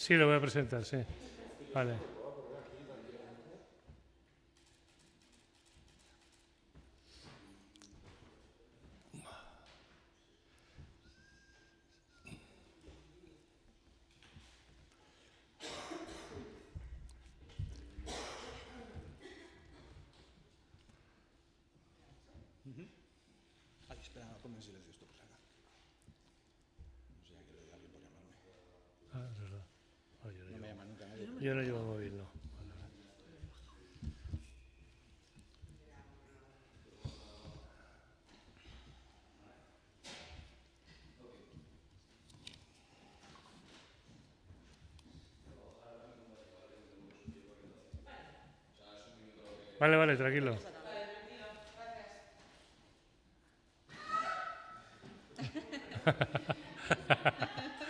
Sí, lo voy a presentar, sí. Vale. Ay, espera, no, ponme en silencio esto por si acaso. No sé a qué le doy a alguien por llamarme. Ah, es verdad. Ah, yo, no No me llevo, llama nunca nadie. Yo no llevo móvil, no. Vale, vale. Tranquilo.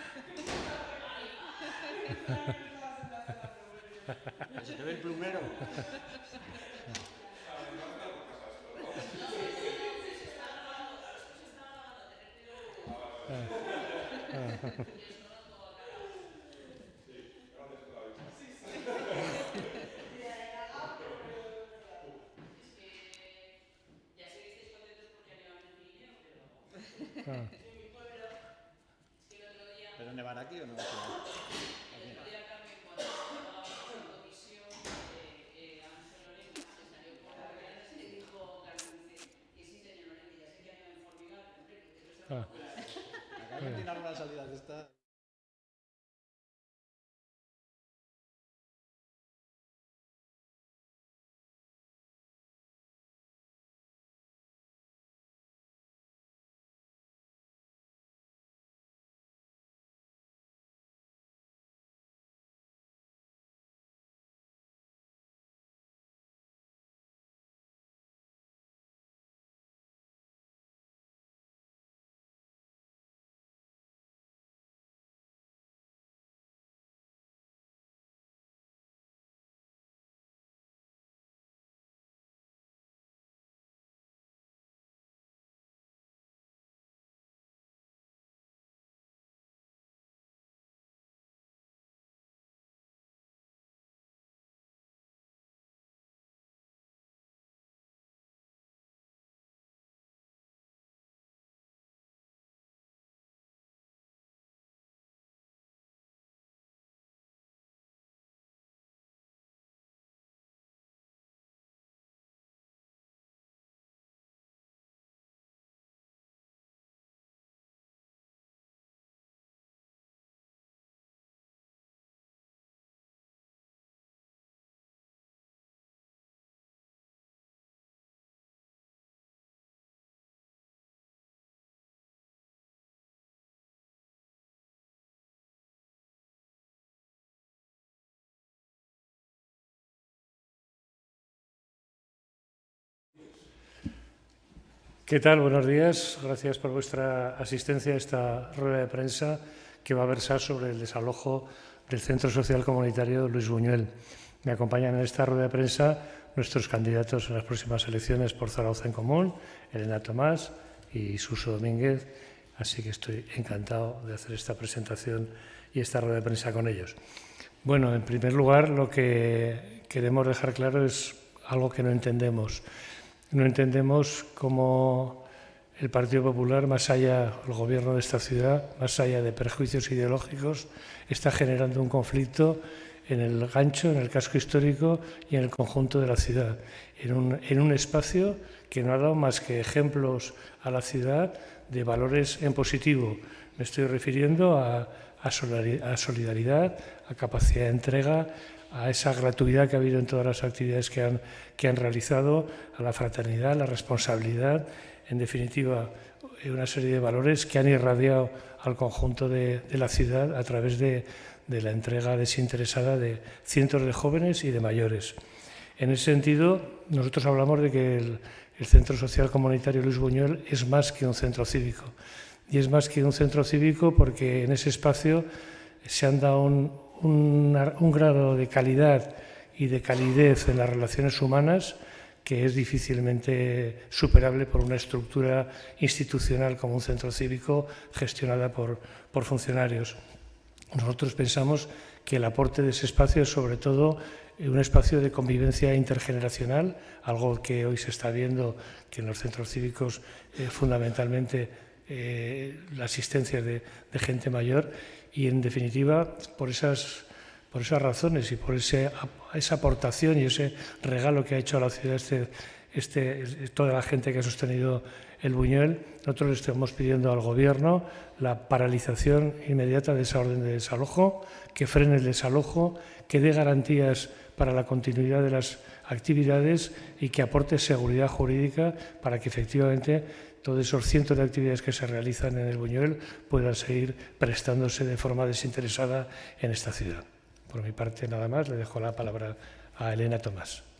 ¿Se te ve el plumero? Ah, ¿Pero nevar aquí o no? ah. De tirar una salida de esta. ¿Qué tal? Buenos días. Gracias por vuestra asistencia a esta rueda de prensa que va a versar sobre el desalojo del Centro Social Comunitario Luis Buñuel. Me acompañan en esta rueda de prensa nuestros candidatos en las próximas elecciones por Zaragoza en Común, Elena Tomás y Suso Domínguez. Así que estoy encantado de hacer esta presentación y esta rueda de prensa con ellos. Bueno, en primer lugar, lo que queremos dejar claro es algo que no entendemos. No entendemos cómo el Partido Popular, más allá del gobierno de esta ciudad, más allá de perjuicios ideológicos, está generando un conflicto en el gancho, en el casco histórico y en el conjunto de la ciudad, en un, en un espacio que no ha dado más que ejemplos a la ciudad de valores en positivo. Me estoy refiriendo a, a solidaridad, a capacidad de entrega, a esa gratuidad que ha habido en todas las actividades que han, que han realizado, a la fraternidad, a la responsabilidad, en definitiva, una serie de valores que han irradiado al conjunto de, de la ciudad a través de, de, la entrega desinteresada de cientos de jóvenes y de mayores. En ese sentido, nosotros hablamos de que el, el Centro Social Comunitario Luis Buñuel es más que un centro cívico. Y es más que un centro cívico porque en ese espacio se han dado un, un, grado de calidad y de calidez en las relaciones humanas que es difícilmente superable por una estructura institucional como un centro cívico gestionada por, por funcionarios. Nosotros pensamos que el aporte de ese espacio es sobre todo un espacio de convivencia intergeneracional, algo que hoy se está viendo que en los centros cívicos eh, fundamentalmente eh, la asistencia de, gente mayor y en definitiva por esas, por esas razones y por ese, esa aportación y ese regalo que ha hecho a la ciudad este, este, toda la gente que ha sostenido el Buñuel, nosotros le estamos pidiendo al Gobierno la paralización inmediata de esa orden de desalojo, que frene el desalojo, que dé garantías para la continuidad de las actividades y que aporte seguridad jurídica para que efectivamente todos esos cientos de actividades que se realizan en el Buñuel puedan seguir prestándose de forma desinteresada en esta ciudad. Por mi parte, nada más, le dejo la palabra a Elena Tomás.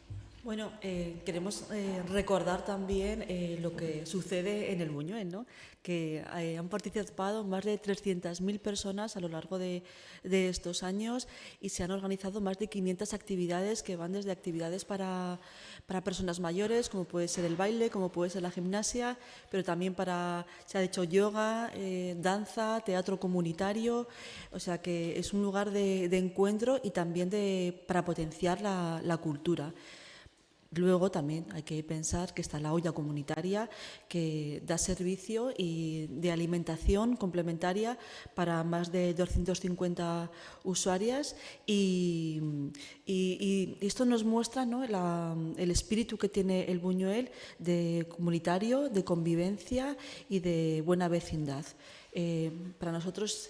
Bueno, eh, queremos eh, recordar también eh, lo que sucede en el Buñuel, ¿no? que eh, han participado más de 300.000 personas a lo largo de, estos años y se han organizado más de 500 actividades que van desde actividades para, para, personas mayores, como puede ser el baile, como puede ser la gimnasia, pero también para, se ha hecho yoga, danza, teatro comunitario, o sea que es un lugar de, encuentro y también de, para potenciar la cultura. Luego también hay que pensar que está la olla comunitaria que da servicio y de alimentación complementaria para más de 250 usuarias y, esto nos muestra ¿no? el espíritu que tiene el Buñuel de comunitario, de convivencia y de buena vecindad. Eh, para nosotros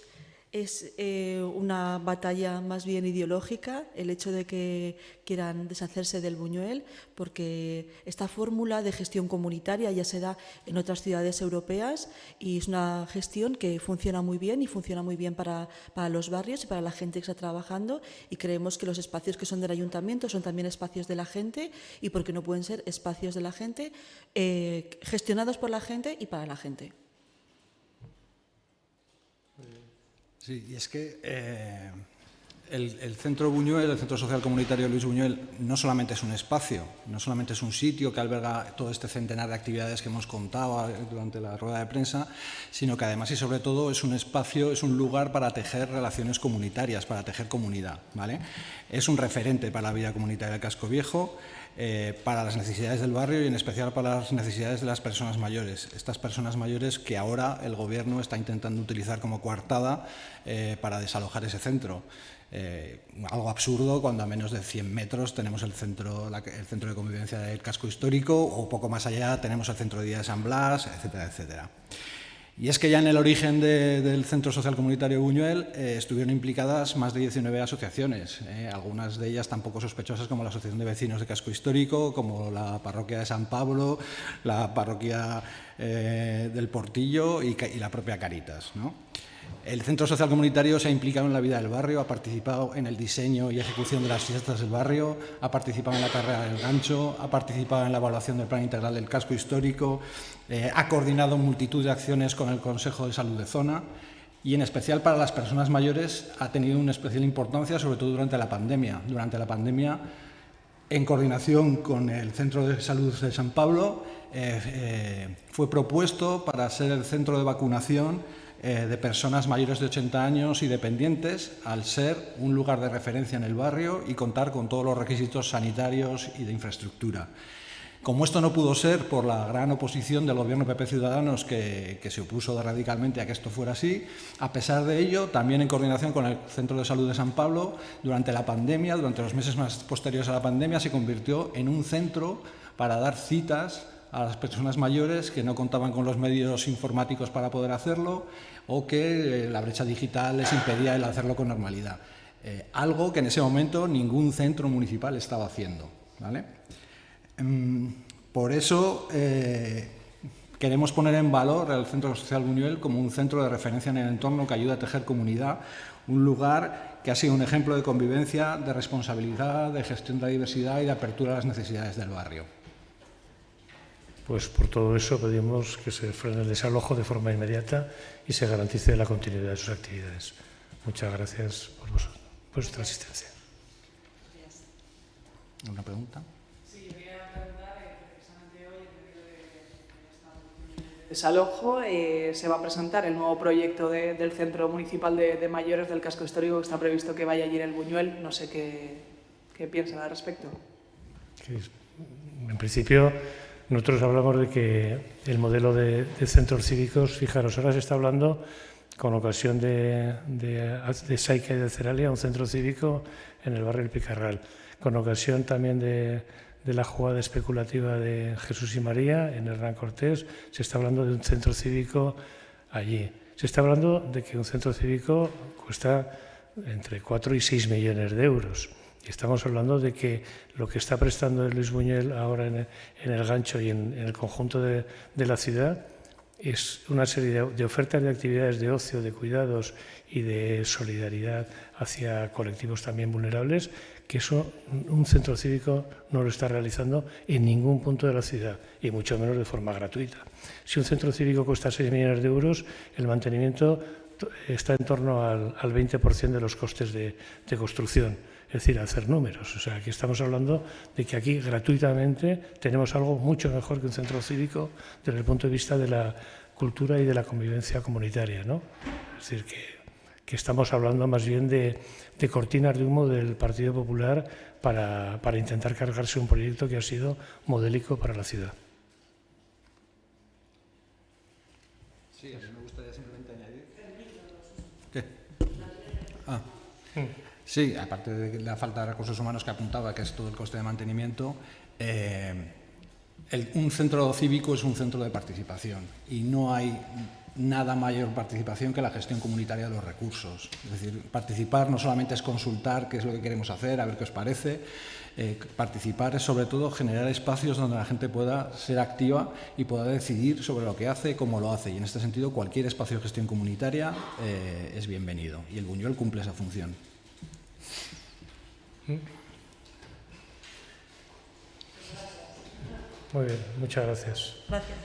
es eh, una batalla más bien ideológica el hecho de que quieran deshacerse del Buñuel, porque esta fórmula de gestión comunitaria ya se da en otras ciudades europeas y es una gestión que funciona muy bien y funciona muy bien para, para los barrios y para la gente que está trabajando y creemos que los espacios que son del ayuntamiento son también espacios de la gente y porque no pueden ser espacios de la gente eh, gestionados por la gente y para la gente. Sí, y es que eh, el, el, Centro Buñuel, el Centro Social Comunitario Luis Buñuel, no solamente es un espacio, no solamente es un sitio que alberga todo este centenar de actividades que hemos contado durante la rueda de prensa, sino que además y sobre todo es un espacio, es un lugar para tejer relaciones comunitarias, para tejer comunidad. ¿vale? Es un referente para la vida comunitaria del Casco Viejo, eh, para las necesidades del barrio y en especial para las necesidades de las personas mayores. Estas personas mayores que ahora el Gobierno está intentando utilizar como coartada eh, para desalojar ese centro. Eh, algo absurdo cuando a menos de 100 metros tenemos el centro, el centro de convivencia del casco histórico o poco más allá tenemos el centro de día de San Blas, etcétera, etcétera. Y es que ya en el origen de, del Centro Social Comunitario Buñuel eh, estuvieron implicadas más de 19 asociaciones, eh, algunas de ellas tampoco sospechosas como la Asociación de Vecinos de Casco Histórico, como la Parroquia de San Pablo, la Parroquia eh, del Portillo y, y, la propia Caritas. ¿no? El Centro Social Comunitario se ha implicado en la vida del barrio, ha participado en el diseño y ejecución de las fiestas del barrio, ha participado en la carrera del gancho, ha participado en la evaluación del plan integral del casco histórico, eh, ha coordinado multitud de acciones con el Consejo de Salud de Zona y en especial para las personas mayores ha tenido una especial importancia, sobre todo durante la pandemia. Durante la pandemia, en coordinación con el Centro de Salud de San Pablo, eh, eh, fue propuesto para ser el centro de vacunación eh, de personas mayores de 80 años y dependientes, al ser un lugar de referencia en el barrio y contar con todos los requisitos sanitarios y de infraestructura. Como esto no pudo ser por la gran oposición del gobierno PP Ciudadanos que, que, se opuso radicalmente a que esto fuera así, a pesar de ello, también en coordinación con el Centro de Salud de San Pablo, durante la pandemia, durante los meses más posteriores a la pandemia, se convirtió en un centro para dar citas a las personas mayores que no contaban con los medios informáticos para poder hacerlo o que eh, la brecha digital les impedía el hacerlo con normalidad. Eh, algo que en ese momento ningún centro municipal estaba haciendo. ¿vale? Mm, por eso eh, queremos poner en valor el Centro Social Buñuel como un centro de referencia en el entorno que ayuda a tejer comunidad, un lugar que ha sido un ejemplo de convivencia, de responsabilidad, de gestión de la diversidad y de apertura a las necesidades del barrio. Pues por todo eso pedimos que se frene el desalojo de forma inmediata y se garantice la continuidad de sus actividades. Muchas gracias por, por vuestra asistencia. ¿Una pregunta? Sí, quería preguntar, precisamente hoy, en medio de, de esta desalojo. Eh, se va a presentar el nuevo proyecto del Centro Municipal de, Mayores del Casco Histórico, que está previsto que vaya allí en el Buñuel. No sé qué, qué piensan al respecto. En principio, nosotros hablamos de que el modelo de, centros cívicos, fijaros, ahora se está hablando con ocasión de, de, de y de Ceralia, un centro cívico en el barrio El Picarral, con ocasión también de, de la jugada especulativa de Jesús y María en Hernán Cortés, se está hablando de un centro cívico allí. Se está hablando de que un centro cívico cuesta entre 4 y 6 millones de euros. Estamos hablando de que lo que está prestando Luis Buñuel ahora en el, gancho y en, el conjunto de, la ciudad es una serie de, ofertas de actividades de ocio, de cuidados y de solidaridad hacia colectivos también vulnerables, que eso un centro cívico no lo está realizando en ningún punto de la ciudad, y mucho menos de forma gratuita. Si un centro cívico cuesta 6 millones de euros, el mantenimiento está en torno al, 20% de los costes de construcción es decir, hacer números. O sea, aquí estamos hablando de que aquí gratuitamente tenemos algo mucho mejor que un centro cívico desde el punto de vista de la cultura y de la convivencia comunitaria. ¿no? Es decir, que, estamos hablando más bien de, cortinas de humo del Partido Popular para, para intentar cargarse un proyecto que ha sido modélico para la ciudad. Sí, a mí me gustaría simplemente añadir. ¿Qué? Ah. Sí, aparte de la falta de recursos humanos que apuntaba, que es todo el coste de mantenimiento, eh, un centro cívico es un centro de participación y no hay nada mayor participación que la gestión comunitaria de los recursos. Es decir, participar no solamente es consultar qué es lo que queremos hacer, a ver qué os parece, eh, participar es sobre todo generar espacios donde la gente pueda ser activa y pueda decidir sobre lo que hace cómo lo hace. Y en este sentido, cualquier espacio de gestión comunitaria eh, es bienvenido y el Buñuel cumple esa función. Muy bien, muchas gracias. Gracias.